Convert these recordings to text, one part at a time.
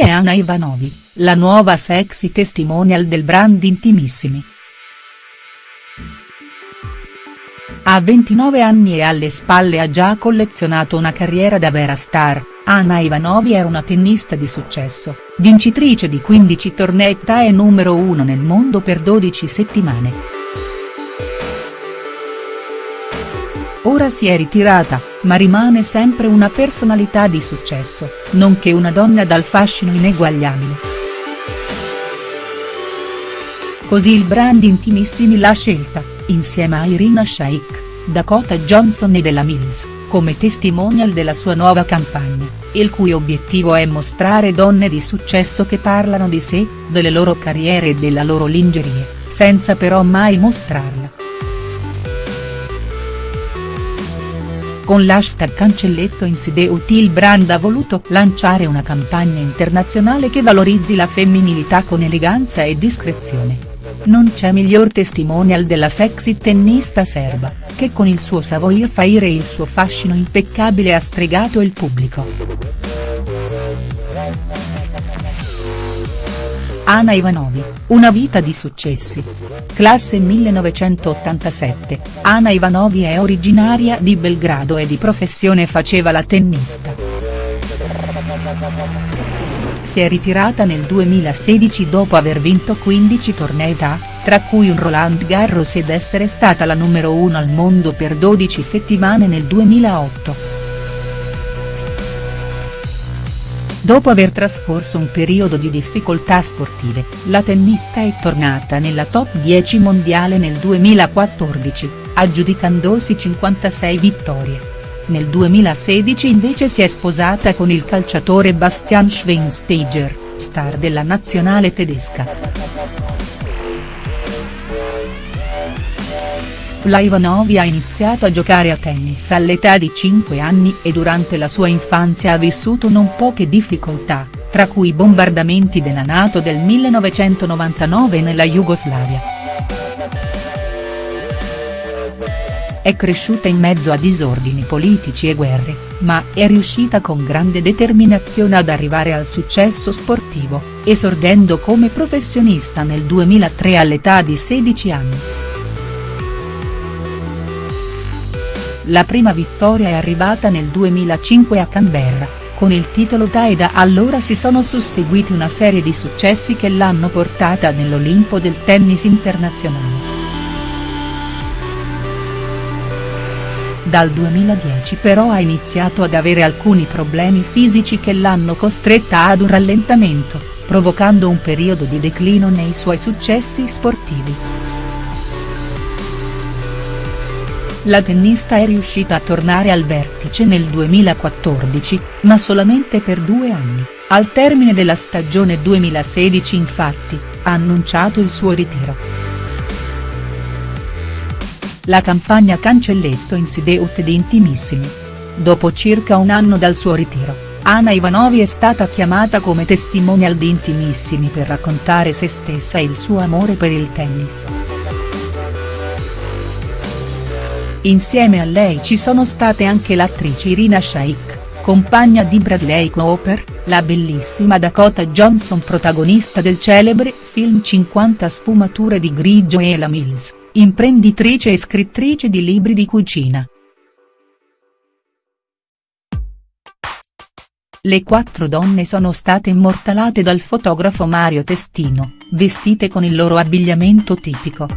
Anna Ivanovi, la nuova sexy testimonial del brand Intimissimi. A 29 anni e alle spalle ha già collezionato una carriera da vera star, Anna Ivanovi è una tennista di successo, vincitrice di 15 tornei e numero 1 nel mondo per 12 settimane. Ora si è ritirata, ma rimane sempre una personalità di successo, nonché una donna dal fascino ineguagliabile. Così il brand Intimissimi l'ha scelta, insieme a Irina Shayk, Dakota Johnson e della Mills, come testimonial della sua nuova campagna, il cui obiettivo è mostrare donne di successo che parlano di sé, delle loro carriere e della loro lingerie, senza però mai mostrarla. Con l'hashtag Cancelletto Insideut il brand ha voluto lanciare una campagna internazionale che valorizzi la femminilità con eleganza e discrezione. Non c'è miglior testimonial della sexy tennista serba, che con il suo savoir faire e il suo fascino impeccabile ha stregato il pubblico. Ana Ivanovi, una vita di successi. Classe 1987, Ana Ivanovi è originaria di Belgrado e di professione faceva la tennista. Si è ritirata nel 2016 dopo aver vinto 15 tornei da, tra cui un Roland Garros ed essere stata la numero 1 al mondo per 12 settimane nel 2008. Dopo aver trascorso un periodo di difficoltà sportive, la tennista è tornata nella top 10 mondiale nel 2014, aggiudicandosi 56 vittorie. Nel 2016 invece si è sposata con il calciatore Bastian Schweinsteiger, star della nazionale tedesca. La Ivanovi ha iniziato a giocare a tennis all'età di 5 anni e durante la sua infanzia ha vissuto non poche difficoltà, tra cui i bombardamenti della Nato del 1999 nella Jugoslavia. È cresciuta in mezzo a disordini politici e guerre, ma è riuscita con grande determinazione ad arrivare al successo sportivo, esordendo come professionista nel 2003 all'età di 16 anni. La prima vittoria è arrivata nel 2005 a Canberra, con il titolo TAE da allora si sono susseguiti una serie di successi che l'hanno portata nell'Olimpo del tennis internazionale. Dal 2010 però ha iniziato ad avere alcuni problemi fisici che l'hanno costretta ad un rallentamento, provocando un periodo di declino nei suoi successi sportivi. La tennista è riuscita a tornare al vertice nel 2014, ma solamente per due anni, al termine della stagione 2016 infatti, ha annunciato il suo ritiro. La campagna Cancelletto in Sideut di Intimissimi. Dopo circa un anno dal suo ritiro, Ana Ivanovi è stata chiamata come testimonial di Intimissimi per raccontare se stessa e il suo amore per il tennis. Insieme a lei ci sono state anche l'attrice Irina Shayk, compagna di Bradley Cooper, la bellissima Dakota Johnson protagonista del celebre film 50 sfumature di grigio e la Mills, imprenditrice e scrittrice di libri di cucina. Le quattro donne sono state immortalate dal fotografo Mario Testino, vestite con il loro abbigliamento tipico.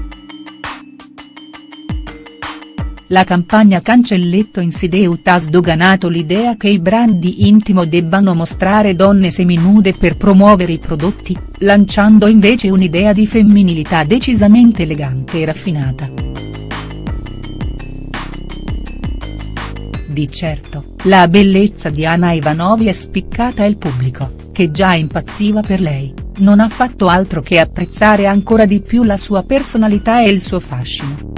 La campagna Cancelletto Insideut ha sdoganato l'idea che i brand di intimo debbano mostrare donne seminude per promuovere i prodotti, lanciando invece un'idea di femminilità decisamente elegante e raffinata. Di certo, la bellezza di Anna Ivanovi è spiccata e il pubblico, che già impazziva per lei, non ha fatto altro che apprezzare ancora di più la sua personalità e il suo fascino.